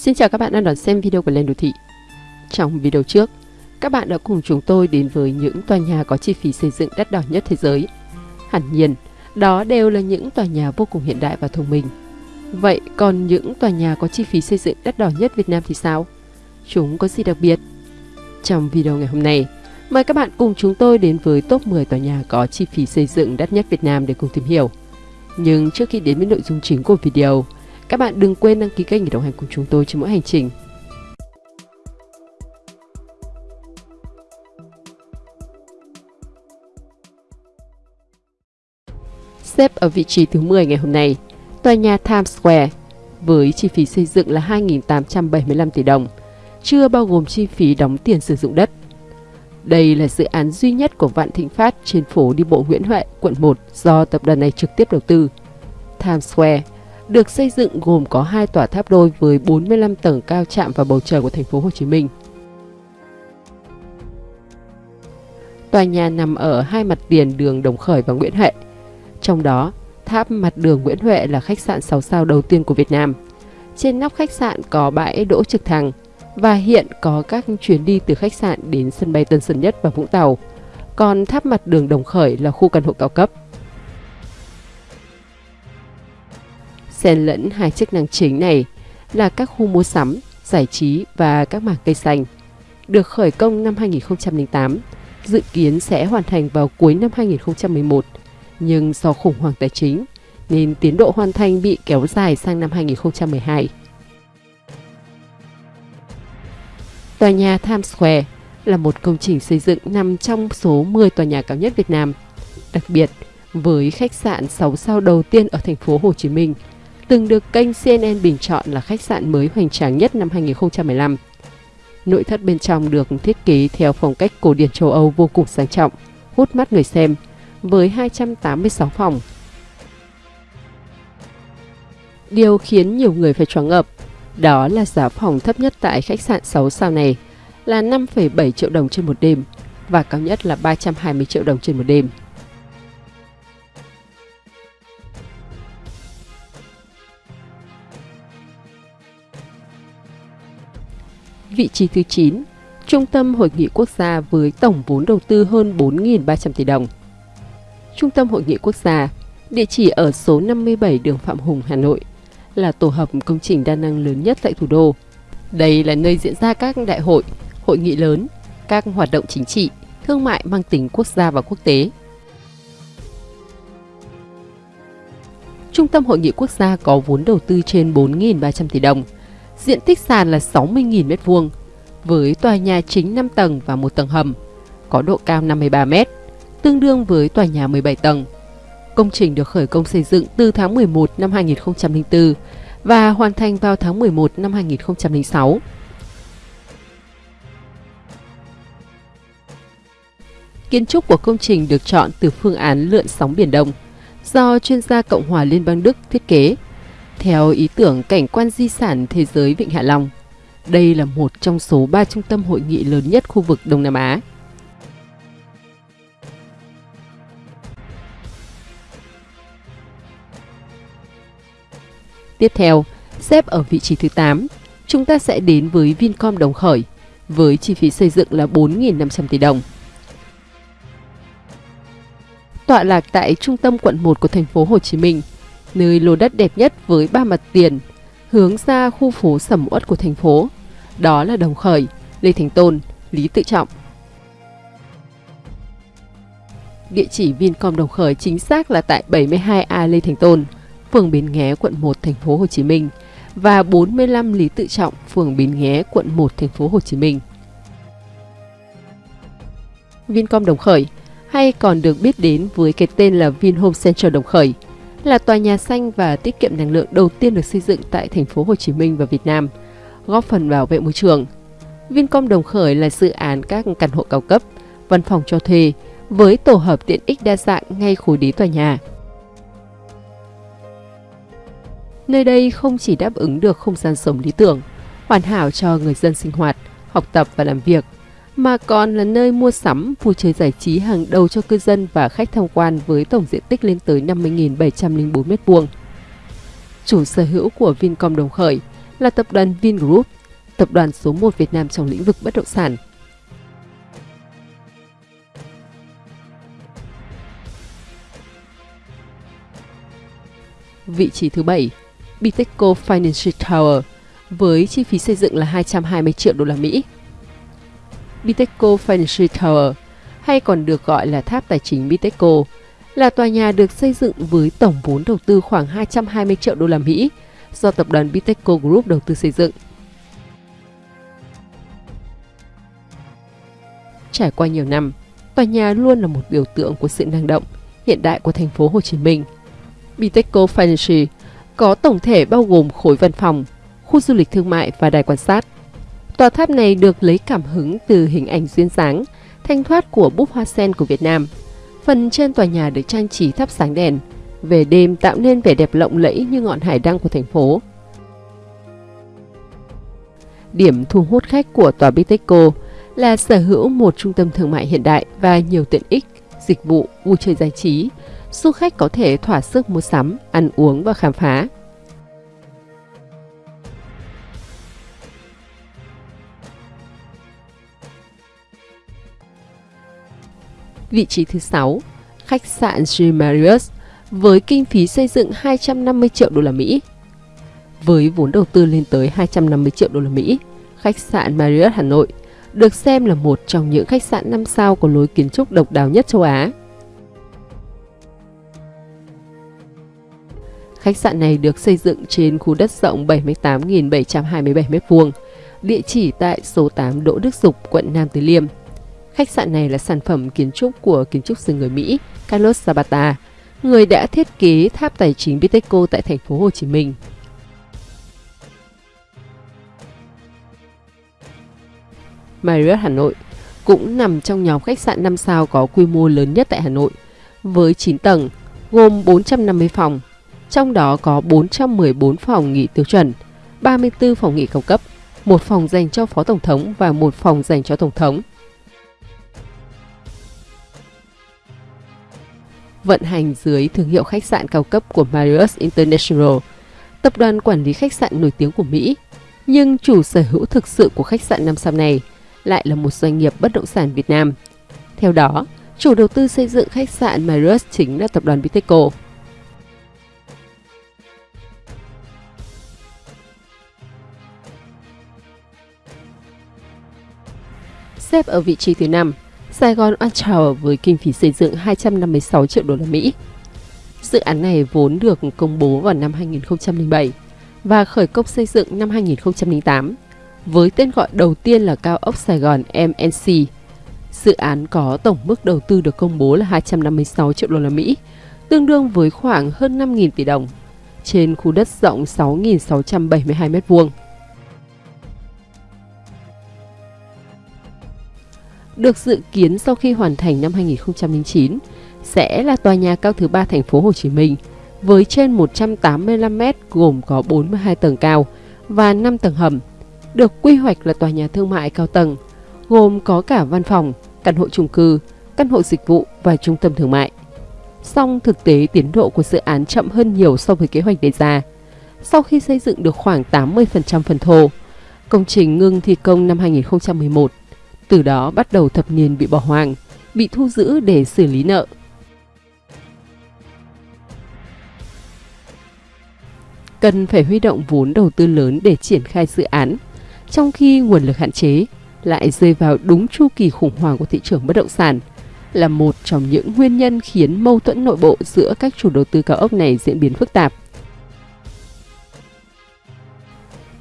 Xin chào các bạn đang đón xem video của Lên Đô Thị. Trong video trước, các bạn đã cùng chúng tôi đến với những tòa nhà có chi phí xây dựng đắt đỏ nhất thế giới. Hẳn nhiên, đó đều là những tòa nhà vô cùng hiện đại và thông minh. Vậy còn những tòa nhà có chi phí xây dựng đắt đỏ nhất Việt Nam thì sao? Chúng có gì đặc biệt? Trong video ngày hôm nay, mời các bạn cùng chúng tôi đến với top 10 tòa nhà có chi phí xây dựng đắt nhất Việt Nam để cùng tìm hiểu. Nhưng trước khi đến với nội dung chính của video, các bạn đừng quên đăng ký kênh để đồng hành cùng chúng tôi trên mỗi hành trình. Xếp ở vị trí thứ 10 ngày hôm nay, tòa nhà Times Square với chi phí xây dựng là 2.875 tỷ đồng, chưa bao gồm chi phí đóng tiền sử dụng đất. Đây là dự án duy nhất của Vạn Thịnh Phát trên phố đi bộ Nguyễn Huệ, quận 1 do tập đoàn này trực tiếp đầu tư. Times Square được xây dựng gồm có hai tòa tháp đôi với 45 tầng cao chạm vào bầu trời của thành phố Hồ Chí Minh. Tòa nhà nằm ở hai mặt tiền đường Đồng Khởi và Nguyễn Huệ. Trong đó, tháp mặt đường Nguyễn Huệ là khách sạn 6 sao đầu tiên của Việt Nam. Trên nóc khách sạn có bãi đỗ trực thăng và hiện có các chuyến đi từ khách sạn đến sân bay Tân Sơn Nhất và Vũng Tàu. Còn tháp mặt đường Đồng Khởi là khu căn hộ cao cấp. Xen lẫn hai chức năng chính này là các khu mua sắm, giải trí và các mảng cây xanh. Được khởi công năm 2008, dự kiến sẽ hoàn thành vào cuối năm 2011, nhưng do khủng hoảng tài chính nên tiến độ hoàn thành bị kéo dài sang năm 2012. Tòa nhà Times Square là một công trình xây dựng nằm trong số 10 tòa nhà cao nhất Việt Nam. Đặc biệt, với khách sạn 6 sao đầu tiên ở thành phố Hồ Chí Minh – từng được kênh CNN bình chọn là khách sạn mới hoành tráng nhất năm 2015. Nội thất bên trong được thiết kế theo phong cách cổ điển châu Âu vô cùng sang trọng, hút mắt người xem, với 286 phòng. Điều khiến nhiều người phải choáng ngợp, đó là giá phòng thấp nhất tại khách sạn 6 sao này là 5,7 triệu đồng trên một đêm và cao nhất là 320 triệu đồng trên một đêm. Vị trí thứ 9, Trung tâm Hội nghị Quốc gia với tổng vốn đầu tư hơn 4.300 tỷ đồng. Trung tâm Hội nghị Quốc gia, địa chỉ ở số 57 đường Phạm Hùng, Hà Nội, là tổ hợp công trình đa năng lớn nhất tại thủ đô. Đây là nơi diễn ra các đại hội, hội nghị lớn, các hoạt động chính trị, thương mại mang tính quốc gia và quốc tế. Trung tâm Hội nghị Quốc gia có vốn đầu tư trên 4.300 tỷ đồng, Diện tích sàn là 60.000 m2 với tòa nhà chính 5 tầng và một tầng hầm, có độ cao 53 m, tương đương với tòa nhà 17 tầng. Công trình được khởi công xây dựng từ tháng 11 năm 2004 và hoàn thành vào tháng 11 năm 2006. Kiến trúc của công trình được chọn từ phương án lượn sóng Biển Đông do chuyên gia Cộng hòa Liên bang Đức thiết kế theo ý tưởng cảnh quan di sản thế giới Vịnh Hạ Long, đây là một trong số 3 trung tâm hội nghị lớn nhất khu vực Đông Nam Á. Tiếp theo, xếp ở vị trí thứ 8, chúng ta sẽ đến với Vincom Đồng Khởi với chi phí xây dựng là 4.500 tỷ đồng. Tọa lạc tại trung tâm quận 1 của thành phố Hồ Chí Minh, nơi lô đất đẹp nhất với ba mặt tiền, hướng ra khu phố sầm uất của thành phố. Đó là Đồng Khởi, Lê Thành Tôn, Lý Tự Trọng. Địa chỉ Vincom Đồng Khởi chính xác là tại 72A Lê Thành Tôn, phường Bến Nghé, quận 1, thành phố Hồ Chí Minh và 45 Lý Tự Trọng, phường Bến Nghé, quận 1, thành phố Hồ Chí Minh. Vincom Đồng Khởi hay còn được biết đến với cái tên là Vinhome Central Đồng Khởi – là tòa nhà xanh và tiết kiệm năng lượng đầu tiên được xây dựng tại thành phố Hồ Chí Minh và Việt Nam, góp phần bảo vệ môi trường. Vincom Đồng Khởi là dự án các căn hộ cao cấp, văn phòng cho thuê với tổ hợp tiện ích đa dạng ngay khối đế tòa nhà. Nơi đây không chỉ đáp ứng được không gian sống lý tưởng, hoàn hảo cho người dân sinh hoạt, học tập và làm việc, mà còn là nơi mua sắm, vui chơi giải trí hàng đầu cho cư dân và khách tham quan với tổng diện tích lên tới 50.704 m2. Chủ sở hữu của Vincom Đồng Khởi là tập đoàn Vingroup, tập đoàn số 1 Việt Nam trong lĩnh vực bất động sản. Vị trí thứ 7, Bitexco Financial Tower với chi phí xây dựng là 220 triệu đô la Mỹ. Bitexco Financial Tower hay còn được gọi là tháp tài chính Bitexco là tòa nhà được xây dựng với tổng vốn đầu tư khoảng 220 triệu đô la Mỹ do tập đoàn Bitexco Group đầu tư xây dựng. Trải qua nhiều năm, tòa nhà luôn là một biểu tượng của sự năng động, hiện đại của thành phố Hồ Chí Minh. Bitexco Financial có tổng thể bao gồm khối văn phòng, khu du lịch thương mại và đài quan sát. Tòa tháp này được lấy cảm hứng từ hình ảnh duyên dáng, thanh thoát của búp hoa sen của Việt Nam. Phần trên tòa nhà được trang trí thắp sáng đèn, về đêm tạo nên vẻ đẹp lộng lẫy như ngọn hải đăng của thành phố. Điểm thu hút khách của tòa Bitexco là sở hữu một trung tâm thương mại hiện đại và nhiều tiện ích, dịch vụ, vui chơi giải trí. Du khách có thể thỏa sức mua sắm, ăn uống và khám phá. Vị trí thứ 6, khách sạn G Marriott với kinh phí xây dựng 250 triệu đô la Mỹ. Với vốn đầu tư lên tới 250 triệu đô la Mỹ, khách sạn Marriott Hà Nội được xem là một trong những khách sạn 5 sao có lối kiến trúc độc đáo nhất châu Á. Khách sạn này được xây dựng trên khu đất rộng 78.727 m2, địa chỉ tại số 8 Đỗ Đức Dục, quận Nam Từ Liêm. Khách sạn này là sản phẩm kiến trúc của kiến trúc sư người Mỹ Carlos Zapata, người đã thiết kế tháp tài chính Bitexco tại thành phố Hồ Chí Minh. Marriott Hà Nội cũng nằm trong nhóm khách sạn 5 sao có quy mô lớn nhất tại Hà Nội, với 9 tầng, gồm 450 phòng, trong đó có 414 phòng nghỉ tiêu chuẩn, 34 phòng nghỉ cao cấp, một phòng dành cho Phó Tổng thống và một phòng dành cho Tổng thống. Vận hành dưới thương hiệu khách sạn cao cấp của Marriott International, tập đoàn quản lý khách sạn nổi tiếng của Mỹ. Nhưng chủ sở hữu thực sự của khách sạn năm sao này lại là một doanh nghiệp bất động sản Việt Nam. Theo đó, chủ đầu tư xây dựng khách sạn Marriott chính là tập đoàn Viteco. Xếp ở vị trí thứ 5 Sài Gòn One Tower với kinh phí xây dựng 256 triệu đô la Mỹ. Dự án này vốn được công bố vào năm 2007 và khởi công xây dựng năm 2008 với tên gọi đầu tiên là cao ốc Sài Gòn MNC. Dự án có tổng mức đầu tư được công bố là 256 triệu đô la Mỹ, tương đương với khoảng hơn 5.000 tỷ đồng, trên khu đất rộng 6.672 m2. Được dự kiến sau khi hoàn thành năm 2009 sẽ là tòa nhà cao thứ ba thành phố Hồ Chí Minh với trên 185 m gồm có 42 tầng cao và 5 tầng hầm, được quy hoạch là tòa nhà thương mại cao tầng, gồm có cả văn phòng, căn hộ chung cư, căn hộ dịch vụ và trung tâm thương mại. Song thực tế tiến độ của dự án chậm hơn nhiều so với kế hoạch đề ra. Sau khi xây dựng được khoảng 80% phần thô, công trình ngưng thi công năm 2011 từ đó bắt đầu thập niên bị bỏ hoang, bị thu giữ để xử lý nợ. Cần phải huy động vốn đầu tư lớn để triển khai dự án, trong khi nguồn lực hạn chế lại rơi vào đúng chu kỳ khủng hoảng của thị trường bất động sản, là một trong những nguyên nhân khiến mâu thuẫn nội bộ giữa các chủ đầu tư cao ốc này diễn biến phức tạp.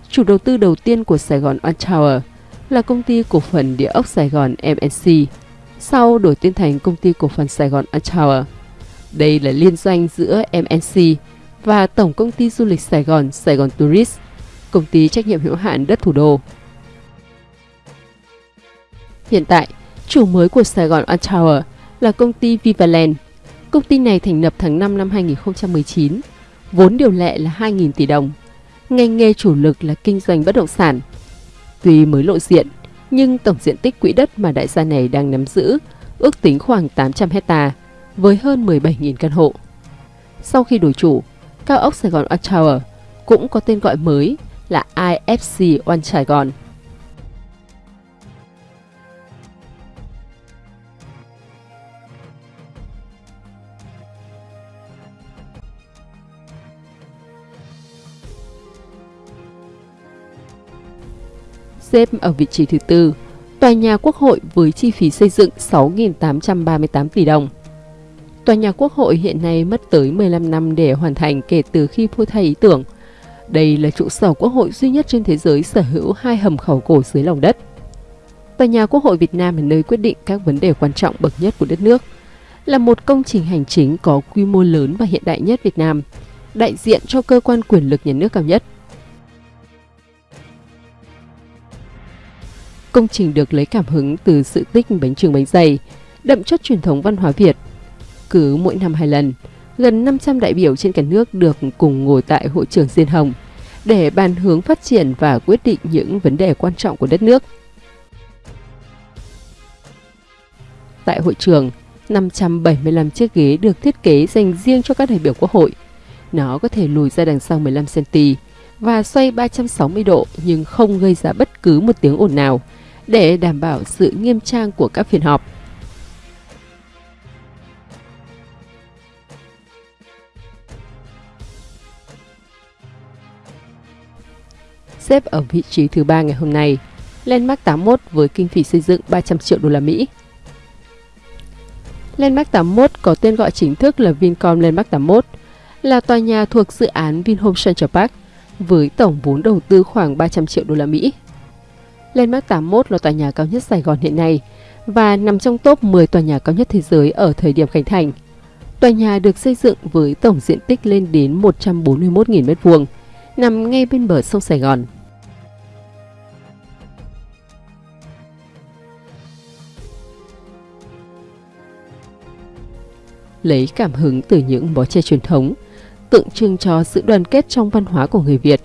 Chủ đầu tư đầu tiên của Sài Gòn One Tower là công ty cổ phần địa ốc Sài Gòn MNC, sau đổi tên thành công ty cổ phần Sài Gòn Tower. Đây là liên doanh giữa MNC và Tổng công ty du lịch Sài Gòn Sài Gòn Tourist, công ty trách nhiệm hữu hạn đất thủ đô. Hiện tại, chủ mới của Sài Gòn Tower là công ty Vivaland. Công ty này thành lập tháng 5 năm 2019, vốn điều lệ là 2.000 tỷ đồng. Ngành nghề chủ lực là kinh doanh bất động sản, Tuy mới lộ diện, nhưng tổng diện tích quỹ đất mà đại gia này đang nắm giữ ước tính khoảng 800 hecta với hơn 17.000 căn hộ. Sau khi đổi chủ, cao ốc Sài Gòn Art Tower cũng có tên gọi mới là IFC One Sài Gòn. Xếp ở vị trí thứ tư, tòa nhà Quốc hội với chi phí xây dựng 6.838 tỷ đồng. Tòa nhà Quốc hội hiện nay mất tới 15 năm để hoàn thành kể từ khi phô thay ý tưởng. Đây là trụ sở Quốc hội duy nhất trên thế giới sở hữu hai hầm khẩu cổ dưới lòng đất. Tòa nhà Quốc hội Việt Nam là nơi quyết định các vấn đề quan trọng bậc nhất của đất nước, là một công trình hành chính có quy mô lớn và hiện đại nhất Việt Nam, đại diện cho cơ quan quyền lực nhà nước cao nhất. Công trình được lấy cảm hứng từ sự tích bánh trưng bánh dày, đậm chất truyền thống văn hóa Việt. Cứ mỗi năm hai lần, gần 500 đại biểu trên cả nước được cùng ngồi tại hội trường Diên Hồng để bàn hướng phát triển và quyết định những vấn đề quan trọng của đất nước. Tại hội trường, 575 chiếc ghế được thiết kế dành riêng cho các đại biểu quốc hội. Nó có thể lùi ra đằng sau 15cm và xoay 360 độ nhưng không gây ra bất cứ một tiếng ồn nào để đảm bảo sự nghiêm trang của các phiên họp. Xếp ở vị trí thứ ba ngày hôm nay, Landmark 81 với kinh phí xây dựng 300 triệu đô la Mỹ. Landmark 81 có tên gọi chính thức là Vincom Landmark 81, là tòa nhà thuộc dự án Vinhome Central Park với tổng vốn đầu tư khoảng 300 triệu đô la Mỹ. Landmark 81 là tòa nhà cao nhất Sài Gòn hiện nay và nằm trong top 10 tòa nhà cao nhất thế giới ở thời điểm khánh thành. Tòa nhà được xây dựng với tổng diện tích lên đến 141.000 m2, nằm ngay bên bờ sông Sài Gòn. Lấy cảm hứng từ những bó tre truyền thống, tượng trưng cho sự đoàn kết trong văn hóa của người Việt.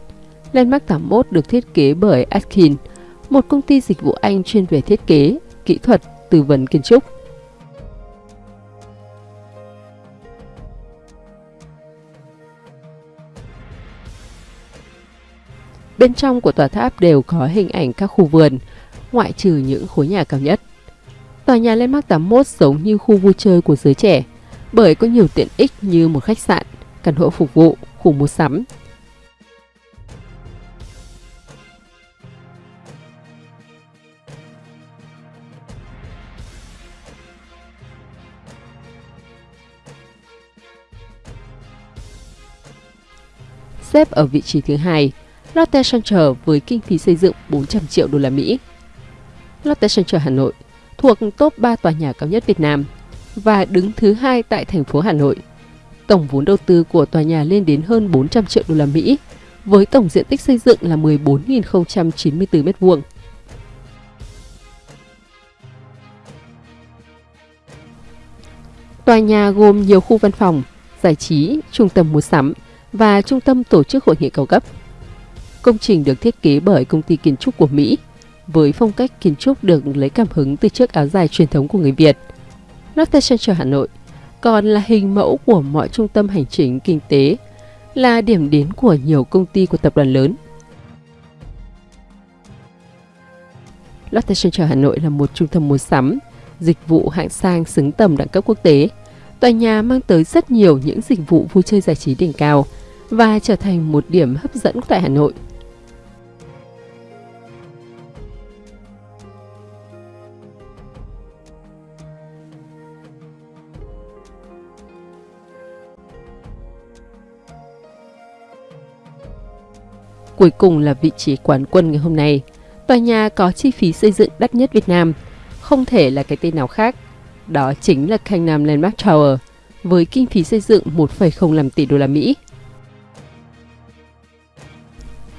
Landmark 81 được thiết kế bởi Atkin, một công ty dịch vụ Anh chuyên về thiết kế, kỹ thuật, tư vấn kiến trúc. Bên trong của tòa tháp đều có hình ảnh các khu vườn, ngoại trừ những khối nhà cao nhất. Tòa nhà Landmark 81 giống như khu vui chơi của giới trẻ, bởi có nhiều tiện ích như một khách sạn, căn hộ phục vụ, khu mua sắm. Xếp ở vị trí thứ hai, Lotte Center với kinh phí xây dựng 400 triệu đô la Mỹ. Lotte Center Hà Nội thuộc top 3 tòa nhà cao nhất Việt Nam và đứng thứ hai tại thành phố Hà Nội. Tổng vốn đầu tư của tòa nhà lên đến hơn 400 triệu đô la Mỹ, với tổng diện tích xây dựng là 14.094 m2. Tòa nhà gồm nhiều khu văn phòng, giải trí, trung tâm mua sắm và trung tâm tổ chức hội nghị cao cấp. Công trình được thiết kế bởi công ty kiến trúc của Mỹ, với phong cách kiến trúc được lấy cảm hứng từ chiếc áo dài truyền thống của người Việt – Lotte Center Hà Nội còn là hình mẫu của mọi trung tâm hành chính kinh tế, là điểm đến của nhiều công ty của tập đoàn lớn. Lotte Center Hà Nội là một trung tâm mua sắm, dịch vụ hạng sang xứng tầm đẳng cấp quốc tế. Tòa nhà mang tới rất nhiều những dịch vụ vui chơi giải trí đỉnh cao và trở thành một điểm hấp dẫn tại Hà Nội. Cuối cùng là vị trí quán quân ngày hôm nay. Tòa nhà có chi phí xây dựng đắt nhất Việt Nam, không thể là cái tên nào khác. Đó chính là Khanh Nam Landmark Tower, với kinh phí xây dựng 1,05 tỷ đô la Mỹ.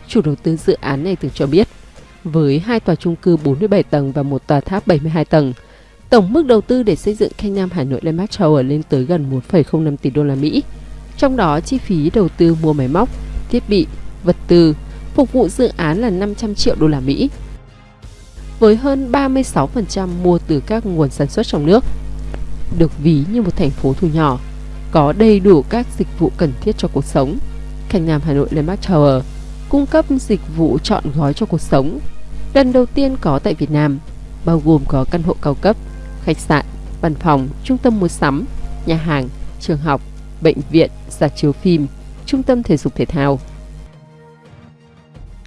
Chủ đầu tư dự án này từng cho biết, với hai tòa chung cư 47 tầng và một tòa tháp 72 tầng, tổng mức đầu tư để xây dựng Khanh Nam Hà Nội Landmark Tower lên tới gần 1,05 tỷ đô la Mỹ. Trong đó chi phí đầu tư mua máy móc, thiết bị, vật tư, phục vụ dự án là 500 triệu đô la Mỹ. Với hơn 36% mua từ các nguồn sản xuất trong nước, được ví như một thành phố thu nhỏ, có đầy đủ các dịch vụ cần thiết cho cuộc sống. Khanh Nam Hà Nội Landmark Tower cung cấp dịch vụ chọn gói cho cuộc sống. Lần đầu tiên có tại Việt Nam, bao gồm có căn hộ cao cấp, khách sạn, văn phòng, trung tâm mua sắm, nhà hàng, trường học, bệnh viện, rạp chiếu phim, trung tâm thể dục thể thao.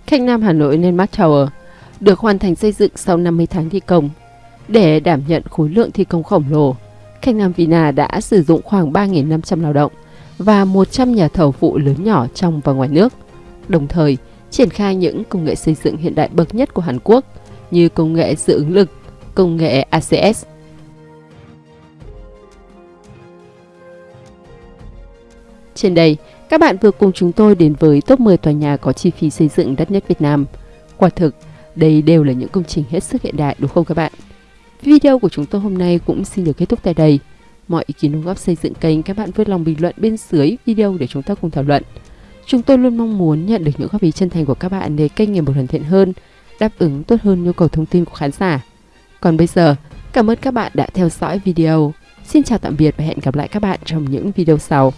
Khách Nam Hà Nội Landmark Tower được hoàn thành xây dựng sau 50 tháng thi công. Để đảm nhận khối lượng thi công khổng lồ, Khách Nam Vina đã sử dụng khoảng 3.500 lao động và 100 nhà thầu phụ lớn nhỏ trong và ngoài nước, đồng thời triển khai những công nghệ xây dựng hiện đại bậc nhất của Hàn Quốc như công nghệ dự ứng lực, công nghệ ACS. Trên đây, các bạn vừa cùng chúng tôi đến với top 10 tòa nhà có chi phí xây dựng đắt nhất Việt Nam. Quả thực, đây đều là những công trình hết sức hiện đại đúng không các bạn? Video của chúng tôi hôm nay cũng xin được kết thúc tại đây. Mọi ý kiến đóng góp xây dựng kênh các bạn vui lòng bình luận bên dưới video để chúng ta cùng thảo luận. Chúng tôi luôn mong muốn nhận được những góp ý chân thành của các bạn để kênh ngày một hoàn thiện hơn, đáp ứng tốt hơn nhu cầu thông tin của khán giả. Còn bây giờ, cảm ơn các bạn đã theo dõi video. Xin chào tạm biệt và hẹn gặp lại các bạn trong những video sau.